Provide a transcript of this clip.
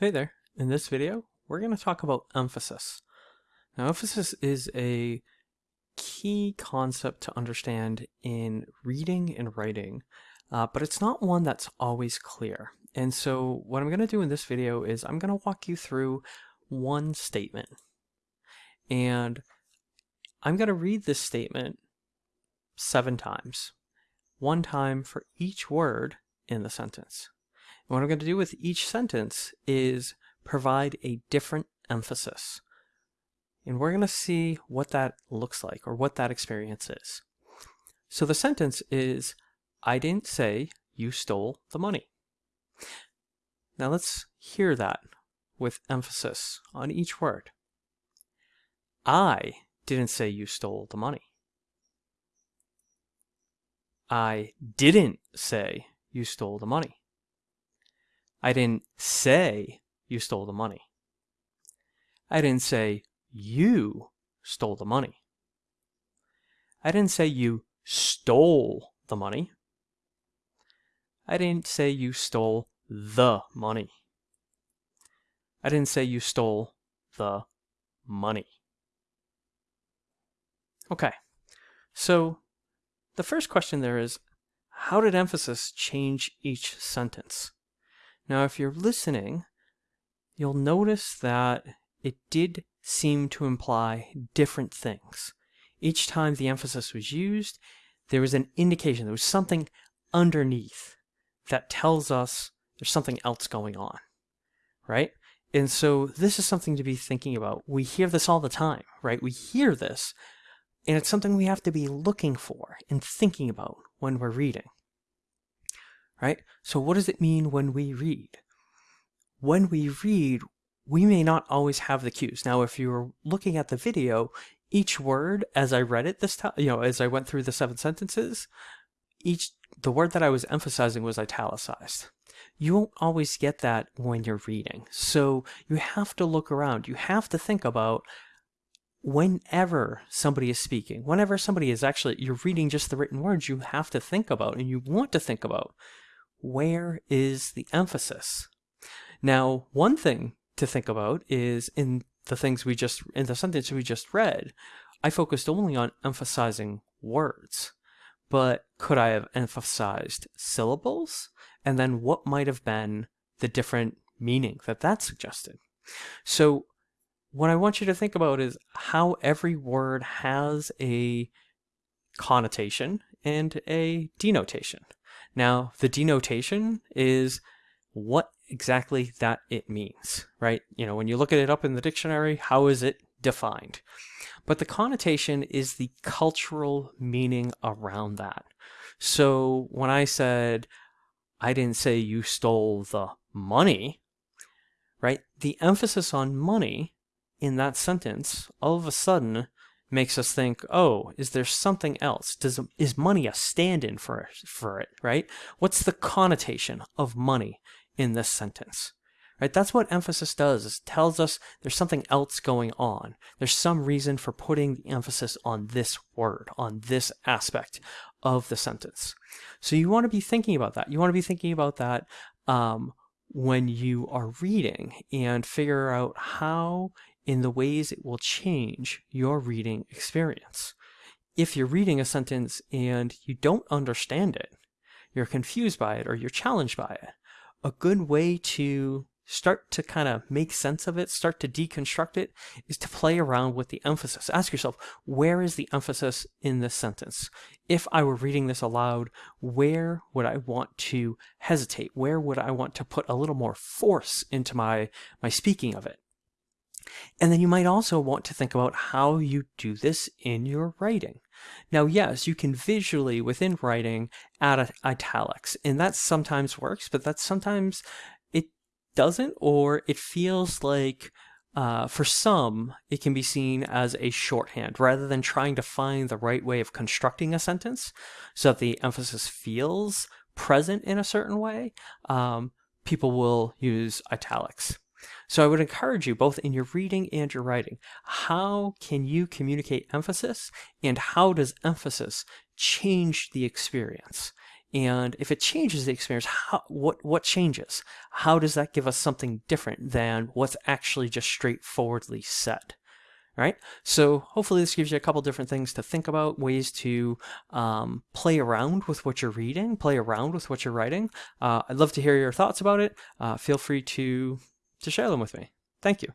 Hey there, in this video we're going to talk about emphasis. Now emphasis is a key concept to understand in reading and writing, uh, but it's not one that's always clear. And so what I'm going to do in this video is I'm going to walk you through one statement. And I'm going to read this statement seven times, one time for each word in the sentence. And what I'm going to do with each sentence is provide a different emphasis. And we're going to see what that looks like or what that experience is. So the sentence is, I didn't say you stole the money. Now let's hear that with emphasis on each word. I didn't say you stole the money. I didn't say you stole the money. I didn't say you stole the money. I didn't say you stole the money. I didn't say you stole the money. I didn't say you stole the money. I didn't say you stole the money. Okay, so the first question there is, how did emphasis change each sentence? Now, if you're listening, you'll notice that it did seem to imply different things. Each time the emphasis was used, there was an indication, there was something underneath that tells us there's something else going on, right? And so this is something to be thinking about. We hear this all the time, right? We hear this, and it's something we have to be looking for and thinking about when we're reading right? So what does it mean when we read? When we read, we may not always have the cues. Now, if you're looking at the video, each word as I read it this time, you know, as I went through the seven sentences, each the word that I was emphasizing was italicized. You won't always get that when you're reading. So you have to look around. You have to think about whenever somebody is speaking, whenever somebody is actually, you're reading just the written words, you have to think about and you want to think about where is the emphasis? Now, one thing to think about is in the things we just, in the sentence we just read, I focused only on emphasizing words. But could I have emphasized syllables? And then what might have been the different meaning that that suggested? So what I want you to think about is how every word has a connotation and a denotation. Now, the denotation is what exactly that it means, right? You know, when you look at it up in the dictionary, how is it defined? But the connotation is the cultural meaning around that. So when I said, I didn't say you stole the money, right? The emphasis on money in that sentence all of a sudden makes us think, oh, is there something else? Does is money a stand-in for for it, right? What's the connotation of money in this sentence? Right? That's what emphasis does. It tells us there's something else going on. There's some reason for putting the emphasis on this word, on this aspect of the sentence. So you want to be thinking about that. You want to be thinking about that um, when you are reading and figure out how in the ways it will change your reading experience. If you're reading a sentence and you don't understand it, you're confused by it or you're challenged by it, a good way to start to kind of make sense of it, start to deconstruct it, is to play around with the emphasis. Ask yourself, where is the emphasis in this sentence? If I were reading this aloud, where would I want to hesitate? Where would I want to put a little more force into my, my speaking of it? And then you might also want to think about how you do this in your writing. Now, yes, you can visually, within writing, add italics, and that sometimes works, but that sometimes it doesn't, or it feels like uh, for some, it can be seen as a shorthand rather than trying to find the right way of constructing a sentence so that the emphasis feels present in a certain way. Um, people will use italics. So I would encourage you both in your reading and your writing, how can you communicate emphasis and how does emphasis change the experience? And if it changes the experience, how, what, what changes? How does that give us something different than what's actually just straightforwardly said? Right? So hopefully this gives you a couple different things to think about, ways to um, play around with what you're reading, play around with what you're writing. Uh, I'd love to hear your thoughts about it. Uh, feel free to, to share them with me. Thank you.